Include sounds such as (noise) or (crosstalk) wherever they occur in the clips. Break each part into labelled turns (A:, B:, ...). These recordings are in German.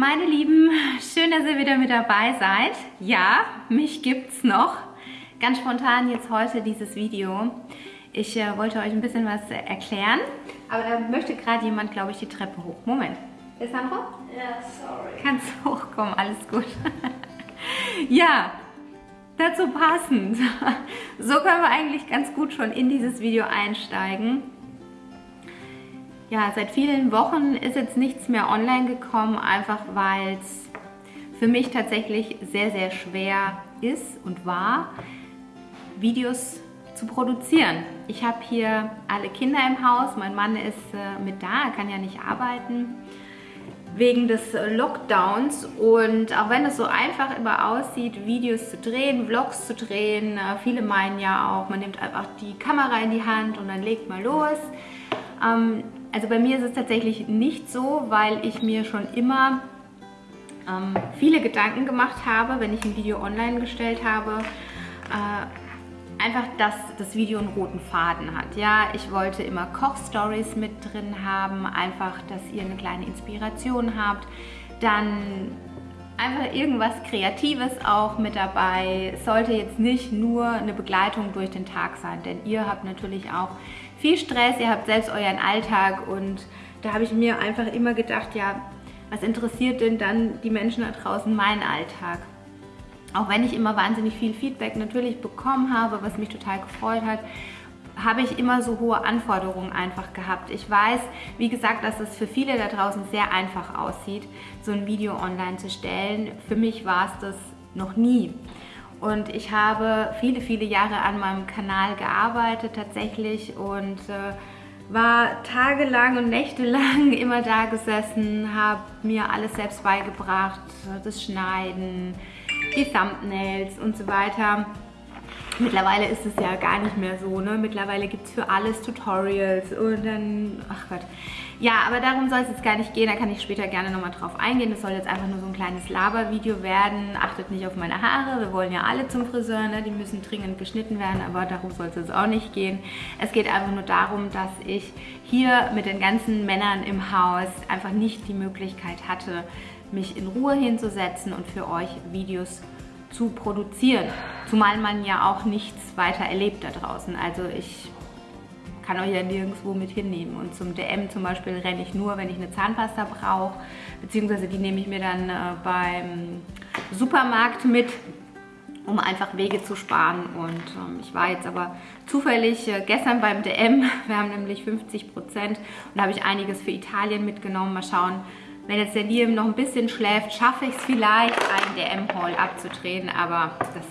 A: Meine Lieben, schön, dass ihr wieder mit dabei seid. Ja, mich gibt's noch. Ganz spontan jetzt heute dieses Video. Ich äh, wollte euch ein bisschen was äh, erklären, aber da möchte gerade jemand, glaube ich, die Treppe hoch. Moment. Ist Sandro?
B: Ja, sorry.
A: Kannst (laughs) hochkommen, alles gut. (laughs) ja, dazu passend. (laughs) So können wir eigentlich ganz gut schon in dieses Video einsteigen. Ja, seit vielen Wochen ist jetzt nichts mehr online gekommen, einfach weil es für mich tatsächlich sehr, sehr schwer ist und war, Videos zu produzieren. Ich habe hier alle Kinder im Haus, mein Mann ist äh, mit da, er kann ja nicht arbeiten wegen des Lockdowns und auch wenn es so einfach immer aussieht, Videos zu drehen, Vlogs zu drehen, äh, viele meinen ja auch, man nimmt einfach die Kamera in die Hand und dann legt mal los. Ähm, also bei mir ist es tatsächlich nicht so, weil ich mir schon immer ähm, viele Gedanken gemacht habe, wenn ich ein Video online gestellt habe, äh, einfach, dass das Video einen roten Faden hat. Ja, ich wollte immer Kochstories mit drin haben, einfach, dass ihr eine kleine Inspiration habt. Dann einfach irgendwas Kreatives auch mit dabei. Es sollte jetzt nicht nur eine Begleitung durch den Tag sein, denn ihr habt natürlich auch viel Stress, ihr habt selbst euren Alltag und da habe ich mir einfach immer gedacht, ja, was interessiert denn dann die Menschen da draußen meinen Alltag? Auch wenn ich immer wahnsinnig viel Feedback natürlich bekommen habe, was mich total gefreut hat, habe ich immer so hohe Anforderungen einfach gehabt. Ich weiß, wie gesagt, dass es für viele da draußen sehr einfach aussieht, so ein Video online zu stellen. Für mich war es das noch nie. Und ich habe viele, viele Jahre an meinem Kanal gearbeitet tatsächlich und äh, war tagelang und nächtelang (laughs) immer da gesessen, habe mir alles selbst beigebracht, das Schneiden, die Thumbnails und so weiter. Mittlerweile ist es ja gar nicht mehr so, ne? Mittlerweile gibt es für alles Tutorials und dann, ach Gott. Ja, aber darum soll es jetzt gar nicht gehen, da kann ich später gerne nochmal drauf eingehen. Das soll jetzt einfach nur so ein kleines Labervideo werden. Achtet nicht auf meine Haare, wir wollen ja alle zum Friseur, ne? die müssen dringend geschnitten werden, aber darum soll es jetzt auch nicht gehen. Es geht einfach nur darum, dass ich hier mit den ganzen Männern im Haus einfach nicht die Möglichkeit hatte, mich in Ruhe hinzusetzen und für euch Videos zu zu produzieren. Zumal man ja auch nichts weiter erlebt da draußen. Also ich kann euch ja nirgendwo mit hinnehmen. Und zum DM zum Beispiel renne ich nur, wenn ich eine Zahnpasta brauche, beziehungsweise die nehme ich mir dann äh, beim Supermarkt mit, um einfach Wege zu sparen. Und ähm, ich war jetzt aber zufällig äh, gestern beim DM, (laughs) wir haben nämlich 50 Prozent und da habe ich einiges für Italien mitgenommen. Mal schauen, wenn jetzt der Liam noch ein bisschen schläft, schaffe ich es vielleicht, einen DM-Haul abzudrehen, aber das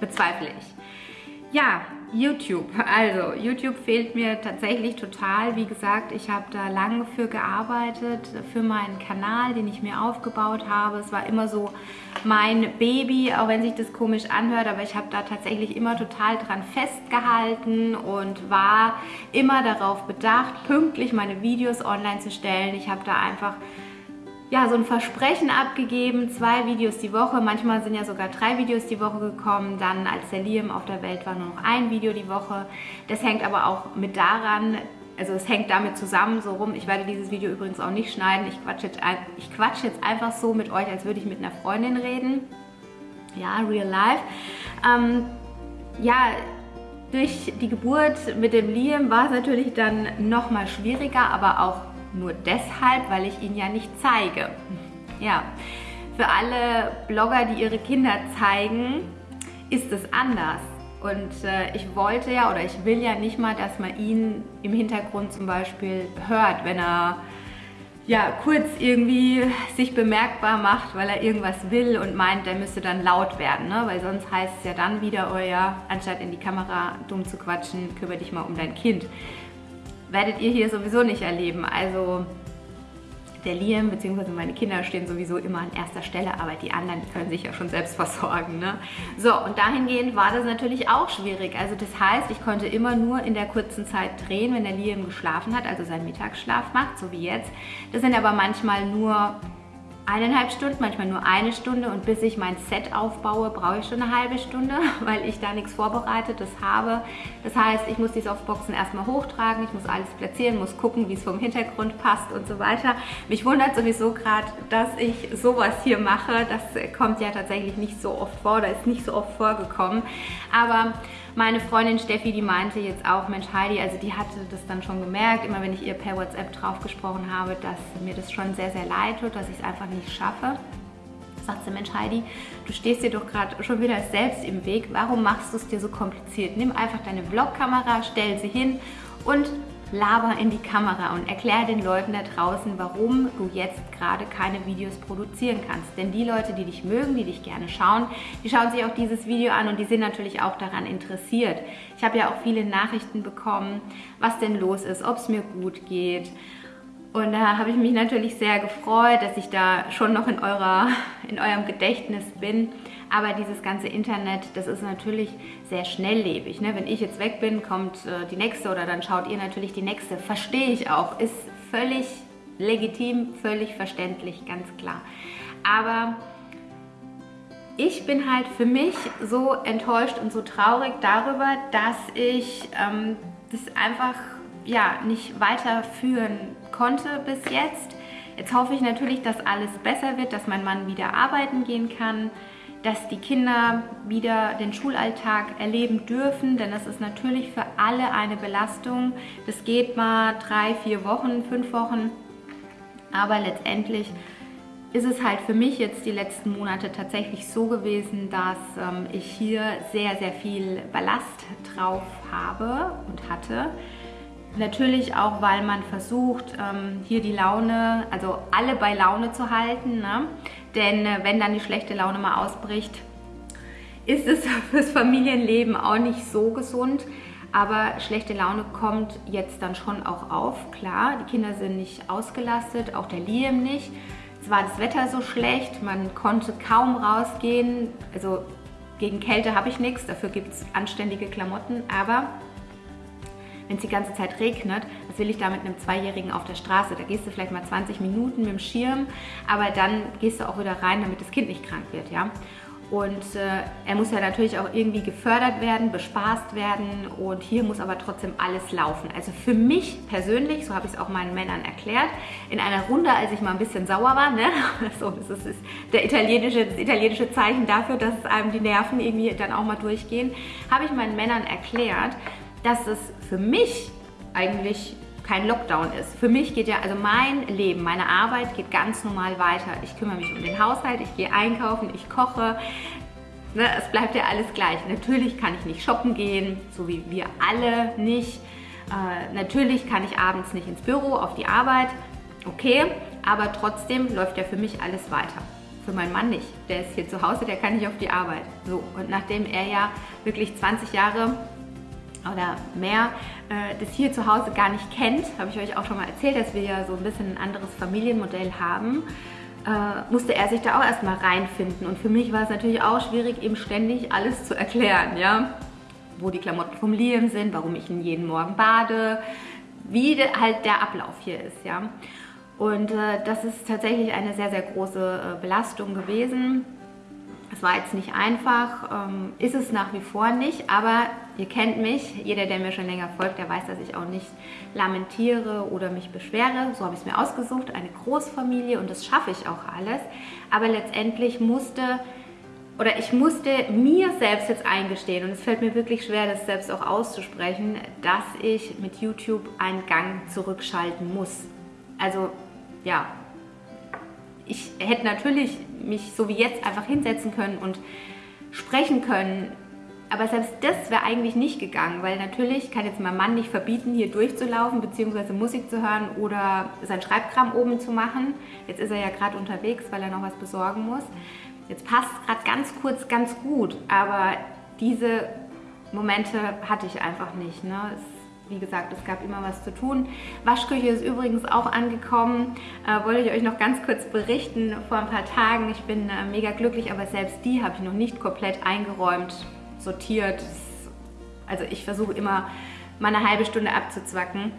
A: bezweifle ich. Ja, YouTube. Also YouTube fehlt mir tatsächlich total. Wie gesagt, ich habe da lange für gearbeitet, für meinen Kanal, den ich mir aufgebaut habe. Es war immer so mein Baby, auch wenn sich das komisch anhört, aber ich habe da tatsächlich immer total dran festgehalten und war immer darauf bedacht, pünktlich meine Videos online zu stellen. Ich habe da einfach ja, so ein Versprechen abgegeben, zwei Videos die Woche, manchmal sind ja sogar drei Videos die Woche gekommen, dann als der Liam auf der Welt war, nur noch ein Video die Woche. Das hängt aber auch mit daran, also es hängt damit zusammen so rum, ich werde dieses Video übrigens auch nicht schneiden, ich quatsche jetzt, ich quatsch jetzt einfach so mit euch, als würde ich mit einer Freundin reden. Ja, real life. Ähm, ja, durch die Geburt mit dem Liam war es natürlich dann nochmal schwieriger, aber auch nur deshalb, weil ich ihn ja nicht zeige. Ja, für alle Blogger, die ihre Kinder zeigen, ist es anders. Und äh, ich wollte ja oder ich will ja nicht mal, dass man ihn im Hintergrund zum Beispiel hört, wenn er ja, kurz irgendwie sich bemerkbar macht, weil er irgendwas will und meint, er müsste dann laut werden. Ne? Weil sonst heißt es ja dann wieder, oh ja, anstatt in die Kamera dumm zu quatschen, kümmere dich mal um dein Kind werdet ihr hier sowieso nicht erleben. Also der Liam bzw. meine Kinder stehen sowieso immer an erster Stelle, aber die anderen können sich ja schon selbst (laughs) versorgen. Ne? So, und dahingehend war das natürlich auch schwierig. Also das heißt, ich konnte immer nur in der kurzen Zeit drehen, wenn der Liam geschlafen hat, also seinen Mittagsschlaf macht, so wie jetzt. Das sind aber manchmal nur eineinhalb Stunden, manchmal nur eine Stunde und bis ich mein Set aufbaue, brauche ich schon eine halbe Stunde, (laughs) weil ich da nichts Vorbereitetes habe. Das heißt, ich muss die Softboxen erstmal hochtragen, ich muss alles platzieren, muss gucken, wie es vom Hintergrund passt und so weiter. Mich wundert sowieso gerade, dass ich sowas hier mache. Das kommt ja tatsächlich nicht so oft vor oder ist nicht so oft vorgekommen. Aber meine Freundin Steffi, die meinte jetzt auch, Mensch Heidi, also die hatte das dann schon gemerkt, immer wenn ich ihr per WhatsApp drauf gesprochen habe, dass mir das schon sehr, sehr leid tut, dass ich es einfach nicht schaffe. Sagt sie, Mensch Heidi, du stehst dir doch gerade schon wieder selbst im Weg, warum machst du es dir so kompliziert? Nimm einfach deine Vlogkamera, stell sie hin und laber in die Kamera und erklär den Leuten da draußen, warum du jetzt gerade keine Videos produzieren kannst. Denn die Leute, die dich mögen, die dich gerne schauen, die schauen sich auch dieses Video an und die sind natürlich auch daran interessiert. Ich habe ja auch viele Nachrichten bekommen, was denn los ist, ob es mir gut geht. Und da habe ich mich natürlich sehr gefreut, dass ich da schon noch in, eurer, in eurem Gedächtnis bin. Aber dieses ganze Internet, das ist natürlich sehr schnelllebig. Ne? Wenn ich jetzt weg bin, kommt äh, die nächste oder dann schaut ihr natürlich die nächste. Verstehe ich auch. Ist völlig legitim, völlig verständlich, ganz klar. Aber ich bin halt für mich so enttäuscht und so traurig darüber, dass ich ähm, das einfach ja, nicht weiterführen konnte bis jetzt. Jetzt hoffe ich natürlich, dass alles besser wird, dass mein Mann wieder arbeiten gehen kann, dass die Kinder wieder den Schulalltag erleben dürfen, denn das ist natürlich für alle eine Belastung. Das geht mal drei, vier Wochen, fünf Wochen, aber letztendlich ist es halt für mich jetzt die letzten Monate tatsächlich so gewesen, dass ähm, ich hier sehr, sehr viel Ballast drauf habe und hatte. Natürlich auch, weil man versucht, ähm, hier die Laune, also alle bei Laune zu halten. Ne? Denn äh, wenn dann die schlechte Laune mal ausbricht, ist es (laughs) fürs Familienleben auch nicht so gesund. Aber schlechte Laune kommt jetzt dann schon auch auf, klar. Die Kinder sind nicht ausgelastet, auch der Liam nicht. Es war das Wetter so schlecht, man konnte kaum rausgehen. Also gegen Kälte habe ich nichts, dafür gibt es anständige Klamotten. Aber wenn es die ganze Zeit regnet, was will ich da mit einem Zweijährigen auf der Straße? Da gehst du vielleicht mal 20 Minuten mit dem Schirm, aber dann gehst du auch wieder rein, damit das Kind nicht krank wird, ja. Und äh, er muss ja natürlich auch irgendwie gefördert werden, bespaßt werden und hier muss aber trotzdem alles laufen. Also für mich persönlich, so habe ich es auch meinen Männern erklärt, in einer Runde, als ich mal ein bisschen sauer war, ne? (laughs) so, das ist, ist der italienische, das italienische Zeichen dafür, dass einem die Nerven irgendwie dann auch mal durchgehen, habe ich meinen Männern erklärt, dass es für mich eigentlich kein Lockdown ist. Für mich geht ja, also mein Leben, meine Arbeit geht ganz normal weiter. Ich kümmere mich um den Haushalt, ich gehe einkaufen, ich koche. Ne, es bleibt ja alles gleich. Natürlich kann ich nicht shoppen gehen, so wie wir alle nicht. Äh, natürlich kann ich abends nicht ins Büro, auf die Arbeit. Okay, aber trotzdem läuft ja für mich alles weiter. Für meinen Mann nicht. Der ist hier zu Hause, der kann nicht auf die Arbeit. So, und nachdem er ja wirklich 20 Jahre oder mehr äh, das hier zu Hause gar nicht kennt, habe ich euch auch schon mal erzählt, dass wir ja so ein bisschen ein anderes Familienmodell haben, äh, musste er sich da auch erstmal reinfinden. Und für mich war es natürlich auch schwierig, ihm ständig alles zu erklären, ja. Wo die Klamotten vom Liam sind, warum ich ihn jeden Morgen bade, wie halt der Ablauf hier ist, ja. Und äh, das ist tatsächlich eine sehr, sehr große äh, Belastung gewesen. Es war jetzt nicht einfach, ähm, ist es nach wie vor nicht, aber ihr kennt mich, jeder, der mir schon länger folgt, der weiß, dass ich auch nicht lamentiere oder mich beschwere. So habe ich es mir ausgesucht, eine Großfamilie und das schaffe ich auch alles. Aber letztendlich musste oder ich musste mir selbst jetzt eingestehen und es fällt mir wirklich schwer, das selbst auch auszusprechen, dass ich mit YouTube einen Gang zurückschalten muss. Also ja, ich hätte natürlich mich so wie jetzt einfach hinsetzen können und sprechen können. Aber selbst das wäre eigentlich nicht gegangen, weil natürlich kann jetzt mein Mann nicht verbieten, hier durchzulaufen bzw. Musik zu hören oder sein Schreibkram oben zu machen. Jetzt ist er ja gerade unterwegs, weil er noch was besorgen muss. Jetzt passt es gerade ganz kurz, ganz gut, aber diese Momente hatte ich einfach nicht. Ne? Es wie gesagt, es gab immer was zu tun. Waschküche ist übrigens auch angekommen. Äh, wollte ich euch noch ganz kurz berichten vor ein paar Tagen. Ich bin äh, mega glücklich, aber selbst die habe ich noch nicht komplett eingeräumt, sortiert. Also ich versuche immer mal eine halbe Stunde abzuzwacken.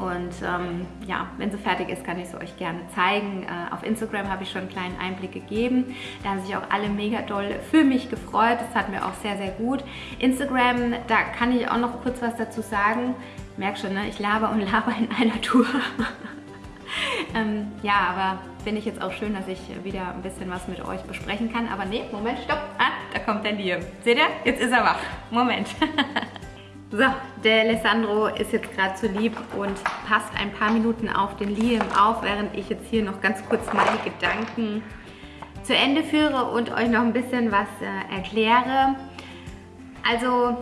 A: Und ähm, ja, wenn sie fertig ist, kann ich sie euch gerne zeigen. Äh, auf Instagram habe ich schon einen kleinen Einblick gegeben. Da haben sich auch alle mega doll für mich gefreut. Das hat mir auch sehr, sehr gut. Instagram, da kann ich auch noch kurz was dazu sagen. Merk schon, ne? ich laber und (laughs) laber in einer Tour. (laughs) ähm, ja, aber finde ich jetzt auch schön, dass ich wieder ein bisschen was mit euch besprechen kann. Aber nee, Moment, stopp. Ah, da kommt der Liam. Seht ihr? Jetzt ist er wach. Moment. (laughs) so, der Alessandro ist jetzt gerade zu lieb und passt ein paar Minuten auf den Liam auf, während ich jetzt hier noch ganz kurz meine Gedanken zu Ende führe und euch noch ein bisschen was äh, erkläre. Also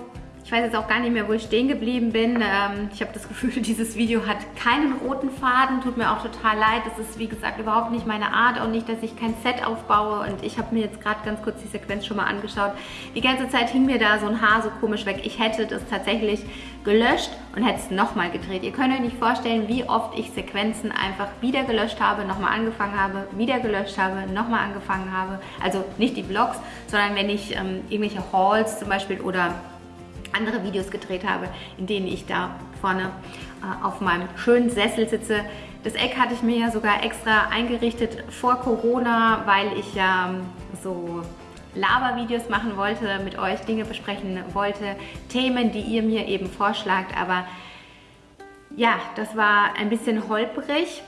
A: ich weiß jetzt auch gar nicht mehr, wo ich stehen geblieben bin. Ähm, ich habe das Gefühl, (laughs) dieses Video hat keinen roten Faden. Tut mir auch total leid. Das ist, wie gesagt, überhaupt nicht meine Art. Auch nicht, dass ich kein Set aufbaue. Und ich habe mir jetzt gerade ganz kurz die Sequenz schon mal angeschaut. Die ganze Zeit hing mir da so ein Haar so komisch weg. Ich hätte das tatsächlich gelöscht und hätte es nochmal gedreht. Ihr könnt euch nicht vorstellen, wie oft ich Sequenzen einfach wieder gelöscht habe, nochmal angefangen habe, wieder gelöscht habe, nochmal angefangen habe. Also nicht die Vlogs, sondern wenn ich ähm, irgendwelche Hauls zum Beispiel oder andere Videos gedreht habe, in denen ich da vorne äh, auf meinem schönen Sessel sitze. Das Eck hatte ich mir ja sogar extra eingerichtet vor Corona, weil ich ja ähm, so Labervideos machen wollte, mit euch Dinge besprechen wollte, Themen, die ihr mir eben vorschlagt. Aber ja, das war ein bisschen holprig.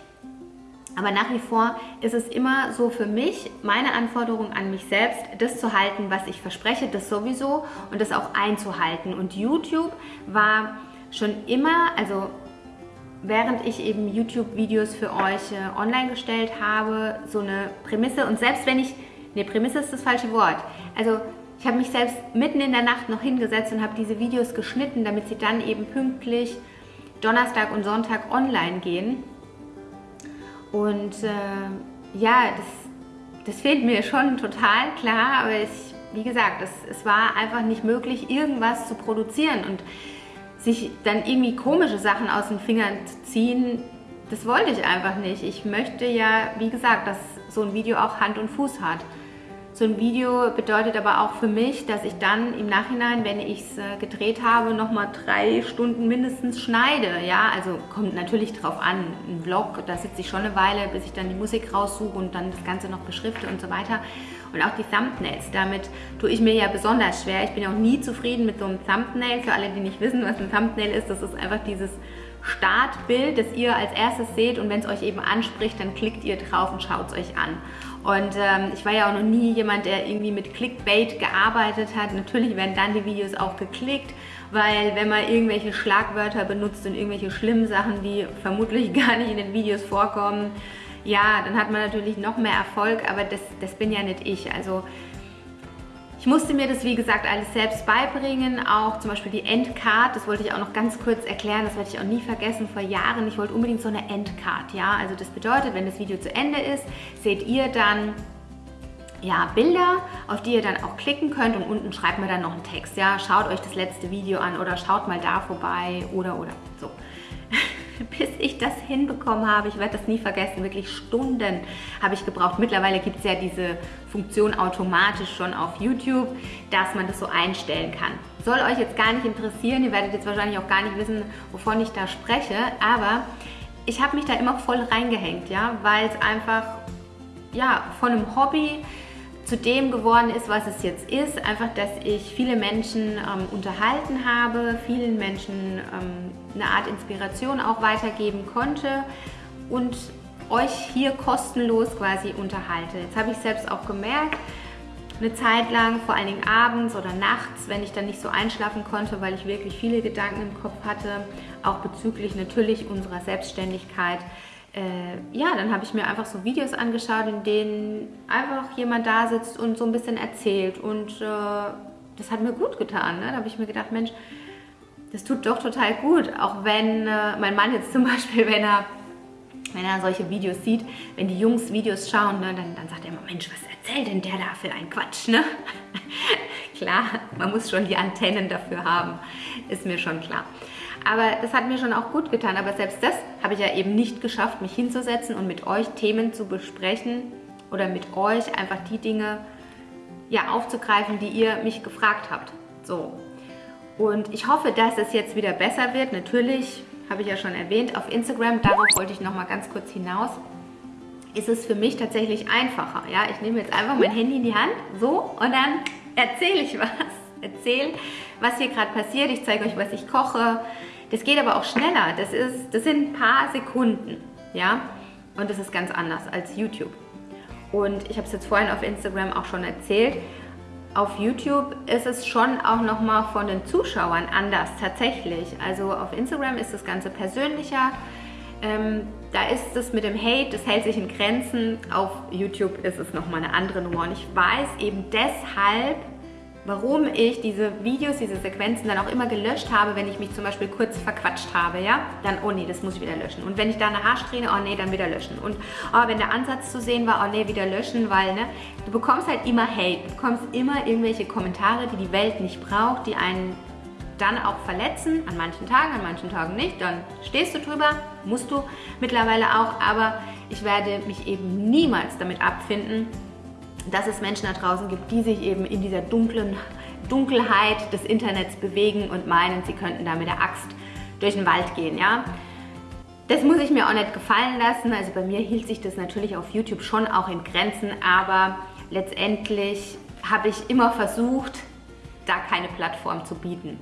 A: Aber nach wie vor ist es immer so für mich, meine Anforderung an mich selbst, das zu halten, was ich verspreche, das sowieso und das auch einzuhalten. Und YouTube war schon immer, also während ich eben YouTube-Videos für euch äh, online gestellt habe, so eine Prämisse. Und selbst wenn ich, ne, Prämisse ist das falsche Wort. Also ich habe mich selbst mitten in der Nacht noch hingesetzt und habe diese Videos geschnitten, damit sie dann eben pünktlich Donnerstag und Sonntag online gehen. Und äh, ja, das, das fehlt mir schon total, klar, aber ich, wie gesagt, es, es war einfach nicht möglich, irgendwas zu produzieren und sich dann irgendwie komische Sachen aus den Fingern zu ziehen, das wollte ich einfach nicht. Ich möchte ja, wie gesagt, dass so ein Video auch Hand und Fuß hat. So ein Video bedeutet aber auch für mich, dass ich dann im Nachhinein, wenn ich es äh, gedreht habe, nochmal drei Stunden mindestens schneide. Ja, also kommt natürlich drauf an. Ein Vlog, da sitze ich schon eine Weile, bis ich dann die Musik raussuche und dann das Ganze noch beschrifte und so weiter. Und auch die Thumbnails, damit tue ich mir ja besonders schwer. Ich bin auch nie zufrieden mit so einem Thumbnail. Für alle, die nicht wissen, was ein Thumbnail ist, das ist einfach dieses Startbild, das ihr als erstes seht und wenn es euch eben anspricht, dann klickt ihr drauf und schaut es euch an. Und ähm, ich war ja auch noch nie jemand, der irgendwie mit Clickbait gearbeitet hat. Natürlich werden dann die Videos auch geklickt, weil wenn man irgendwelche Schlagwörter benutzt und irgendwelche schlimmen Sachen, die vermutlich (laughs) gar nicht in den Videos vorkommen, ja, dann hat man natürlich noch mehr Erfolg, aber das, das bin ja nicht ich. Also ich musste mir das, wie gesagt, alles selbst beibringen, auch zum Beispiel die Endcard, das wollte ich auch noch ganz kurz erklären, das werde ich auch nie vergessen, vor Jahren, ich wollte unbedingt so eine Endcard, ja, also das bedeutet, wenn das Video zu Ende ist, seht ihr dann ja, Bilder, auf die ihr dann auch klicken könnt und unten schreibt mir dann noch einen Text, ja, schaut euch das letzte Video an oder schaut mal da vorbei oder oder. So. Bis ich das hinbekommen habe. Ich werde das nie vergessen, wirklich Stunden habe ich gebraucht. Mittlerweile gibt es ja diese Funktion automatisch schon auf YouTube, dass man das so einstellen kann. Soll euch jetzt gar nicht interessieren, ihr werdet jetzt wahrscheinlich auch gar nicht wissen, wovon ich da spreche, aber ich habe mich da immer voll reingehängt, ja, weil es einfach ja, von einem Hobby zu dem geworden ist, was es jetzt ist. Einfach, dass ich viele Menschen ähm, unterhalten habe, vielen Menschen ähm, eine Art Inspiration auch weitergeben konnte und euch hier kostenlos quasi unterhalte. Jetzt habe ich selbst auch gemerkt, eine Zeit lang, vor allen Dingen abends oder nachts, wenn ich dann nicht so einschlafen konnte, weil ich wirklich viele Gedanken im Kopf hatte, auch bezüglich natürlich unserer Selbstständigkeit, äh, ja, dann habe ich mir einfach so Videos angeschaut, in denen einfach jemand da sitzt und so ein bisschen erzählt. Und äh, das hat mir gut getan. Ne? Da habe ich mir gedacht, Mensch, das tut doch total gut. Auch wenn äh, mein Mann jetzt zum (laughs) Beispiel, wenn er, wenn er solche Videos sieht, wenn die Jungs Videos schauen, ne, dann, dann sagt er immer, Mensch, was erzählt denn der da für ein Quatsch? Ne? (laughs) klar, man muss schon die Antennen dafür haben, ist mir schon klar. Aber das hat mir schon auch gut getan. Aber selbst das habe ich ja eben nicht geschafft, mich hinzusetzen und mit euch Themen zu besprechen oder mit euch einfach die Dinge ja, aufzugreifen, die ihr mich gefragt habt. So. Und ich hoffe, dass es jetzt wieder besser wird. Natürlich habe ich ja schon erwähnt, auf Instagram, darauf wollte ich noch mal ganz kurz hinaus, ist es für mich tatsächlich einfacher. Ja, ich nehme jetzt einfach mein Handy in die Hand, so, und dann erzähle ich was. Erzähle, was hier gerade passiert. Ich zeige euch, was ich koche. Das geht aber auch schneller. Das, ist, das sind ein paar Sekunden. Ja, und das ist ganz anders als YouTube. Und ich habe es jetzt vorhin auf Instagram auch schon erzählt. Auf YouTube ist es schon auch nochmal von den Zuschauern anders, tatsächlich. Also auf Instagram ist das Ganze persönlicher. Ähm, da ist es mit dem Hate, das hält sich in Grenzen. Auf YouTube ist es nochmal eine andere Nummer. Und ich weiß eben deshalb, warum ich diese Videos, diese Sequenzen dann auch immer gelöscht habe, wenn ich mich zum Beispiel kurz verquatscht habe, ja, dann, oh nee, das muss ich wieder löschen. Und wenn ich da eine Haarsträhne, oh nee, dann wieder löschen. Und oh, wenn der Ansatz zu sehen war, oh nee, wieder löschen, weil, ne, du bekommst halt immer Hate, du bekommst immer irgendwelche Kommentare, die die Welt nicht braucht, die einen dann auch verletzen, an manchen Tagen, an manchen Tagen nicht, dann stehst du drüber, musst du mittlerweile auch, aber ich werde mich eben niemals damit abfinden, dass es Menschen da draußen gibt, die sich eben in dieser dunklen Dunkelheit des Internets bewegen und meinen, sie könnten da mit der Axt durch den Wald gehen, ja. Das muss ich mir auch nicht gefallen lassen. Also bei mir hielt sich das natürlich auf YouTube schon auch in Grenzen, aber letztendlich habe ich immer versucht, da keine Plattform zu bieten.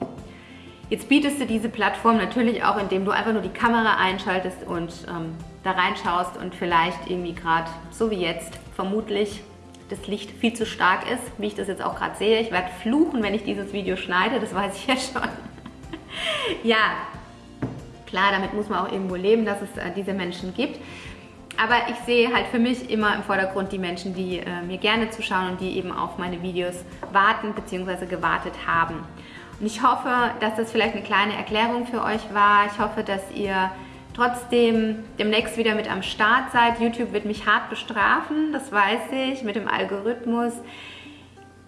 A: Jetzt bietest du diese Plattform natürlich auch, indem du einfach nur die Kamera einschaltest und ähm, da reinschaust und vielleicht irgendwie gerade, so wie jetzt, vermutlich das Licht viel zu stark ist, wie ich das jetzt auch gerade sehe. Ich werde fluchen, wenn ich dieses Video schneide, das weiß ich ja schon. (laughs) ja, klar, damit muss man auch irgendwo leben, dass es äh, diese Menschen gibt. Aber ich sehe halt für mich immer im Vordergrund die Menschen, die äh, mir gerne zuschauen und die eben auf meine Videos warten bzw. gewartet haben. Und ich hoffe, dass das vielleicht eine kleine Erklärung für euch war. Ich hoffe, dass ihr trotzdem demnächst wieder mit am Start seid. YouTube wird mich hart bestrafen, das weiß ich, mit dem Algorithmus.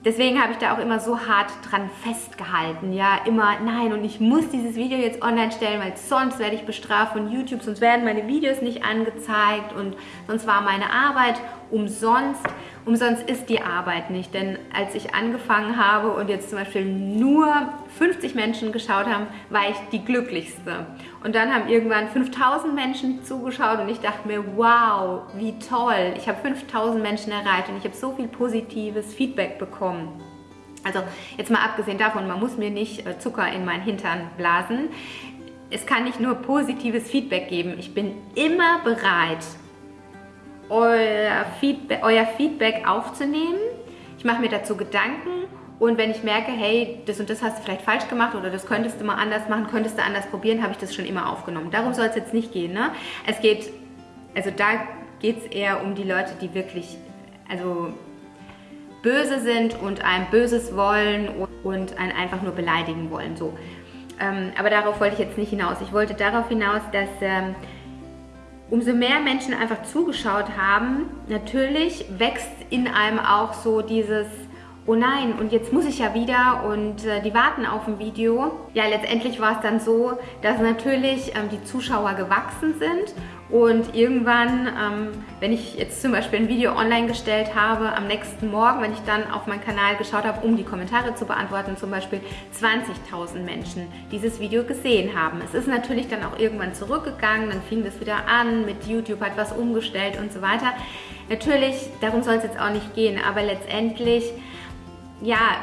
A: Deswegen habe ich da auch immer so hart dran festgehalten. Ja, immer, nein, und ich muss dieses Video jetzt online stellen, weil sonst werde ich bestraft von YouTube, sonst werden meine Videos nicht angezeigt und sonst war meine Arbeit umsonst. Umsonst ist die Arbeit nicht, denn als ich angefangen habe und jetzt zum Beispiel nur 50 Menschen geschaut haben, war ich die glücklichste. Und dann haben irgendwann 5000 Menschen zugeschaut und ich dachte mir, wow, wie toll. Ich habe 5000 Menschen erreicht und ich habe so viel positives Feedback bekommen. Also jetzt mal abgesehen davon, man muss mir nicht äh, Zucker in meinen Hintern blasen. Es kann nicht nur positives Feedback geben. Ich bin immer bereit, euer Feedback, euer Feedback aufzunehmen. Ich mache mir dazu Gedanken und wenn ich merke, hey, das und das hast du vielleicht falsch gemacht oder das könntest du mal anders machen, könntest du anders probieren, habe ich das schon immer aufgenommen. Darum soll es jetzt nicht gehen. Ne? Es geht, also da geht es eher um die Leute, die wirklich, also böse sind und einem Böses wollen und einen einfach nur beleidigen wollen. So. Ähm, aber darauf wollte ich jetzt nicht hinaus. Ich wollte darauf hinaus, dass ähm, umso mehr Menschen einfach zugeschaut haben, natürlich wächst in einem auch so dieses oh nein, und jetzt muss ich ja wieder und äh, die warten auf ein Video. Ja, letztendlich war es dann so, dass natürlich ähm, die Zuschauer gewachsen sind und irgendwann, ähm, wenn ich jetzt zum Beispiel ein Video online gestellt habe, am nächsten Morgen, wenn ich dann auf meinen Kanal geschaut habe, um die Kommentare zu beantworten, zum Beispiel 20.000 Menschen dieses Video gesehen haben. Es ist natürlich dann auch irgendwann zurückgegangen, dann fing das wieder an, mit YouTube hat was umgestellt und so weiter. Natürlich, darum soll es jetzt auch nicht gehen, aber letztendlich ja,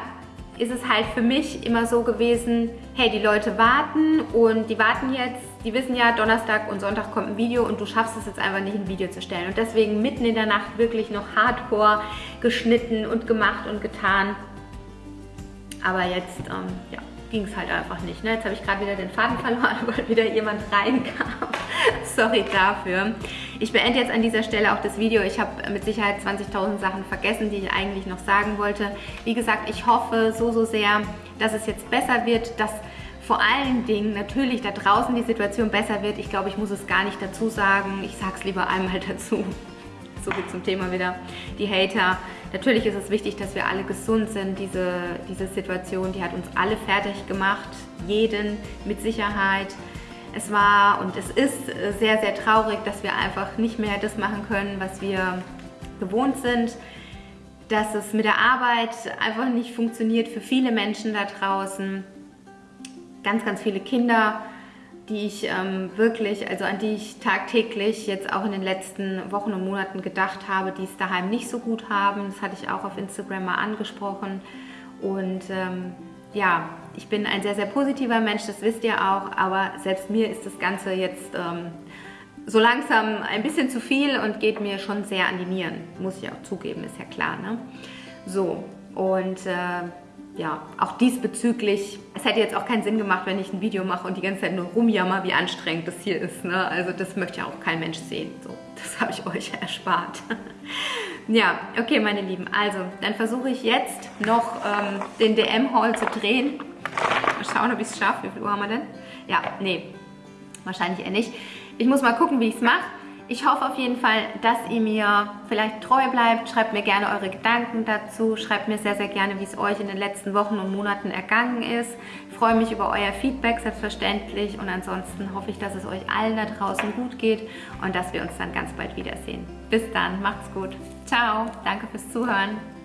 A: ist es halt für mich immer so gewesen, hey, die Leute warten und die warten jetzt, die wissen ja, Donnerstag und Sonntag kommt ein Video und du schaffst es jetzt einfach nicht, ein Video zu stellen. Und deswegen mitten in der Nacht wirklich noch hardcore geschnitten und gemacht und getan. Aber jetzt, ähm, ja, ging es halt einfach nicht. Ne? Jetzt habe ich gerade wieder den Faden verloren, (laughs) weil wieder jemand reinkam. (laughs) Sorry dafür. Ich beende jetzt an dieser Stelle auch das Video. Ich habe mit Sicherheit 20.000 Sachen vergessen, die ich eigentlich noch sagen wollte. Wie gesagt, ich hoffe so, so sehr, dass es jetzt besser wird, dass vor allen Dingen natürlich da draußen die Situation besser wird. Ich glaube, ich muss es gar nicht dazu sagen. Ich sage es lieber einmal (laughs) dazu. So viel zum Thema wieder. Die Hater. Natürlich ist es wichtig, dass wir alle gesund sind. Diese, diese Situation, die hat uns alle fertig gemacht. Jeden mit Sicherheit. Es war und es ist sehr, sehr traurig, dass wir einfach nicht mehr das machen können, was wir gewohnt sind. Dass es mit der Arbeit einfach nicht funktioniert für viele Menschen da draußen. Ganz, ganz viele Kinder die ich ähm, wirklich, also an die ich tagtäglich jetzt auch in den letzten Wochen und Monaten gedacht habe, die es daheim nicht so gut haben. Das hatte ich auch auf Instagram mal angesprochen. Und ähm, ja, ich bin ein sehr, sehr positiver Mensch, das wisst ihr auch, aber selbst mir ist das Ganze jetzt ähm, so langsam ein bisschen zu viel und geht mir schon sehr an die Nieren, muss ich auch zugeben, ist ja klar. Ne? So, und äh, ja, auch diesbezüglich, es hätte jetzt auch keinen Sinn gemacht, wenn ich ein Video mache und die ganze Zeit nur rumjammer, wie anstrengend das hier ist. Ne? Also das möchte ja auch kein Mensch sehen. So, das (laughs) habe ich euch erspart. (laughs) ja, okay, meine Lieben. Also, dann versuche ich jetzt noch ähm, den DM-Haul zu drehen. Mal schauen, ob ich es schaffe. Wie viel Uhr haben wir denn? Ja, nee, wahrscheinlich eher nicht. Ich muss mal gucken, wie ich es mache. Ich hoffe auf jeden Fall, dass ihr mir vielleicht treu bleibt. Schreibt mir gerne eure Gedanken dazu. Schreibt mir sehr, sehr gerne, wie es euch in den letzten Wochen und Monaten ergangen ist. Ich freue mich über euer Feedback selbstverständlich und ansonsten hoffe ich, dass es euch allen da draußen gut geht und dass wir uns dann ganz bald wiedersehen. Bis dann, macht's gut. Ciao, danke fürs Zuhören.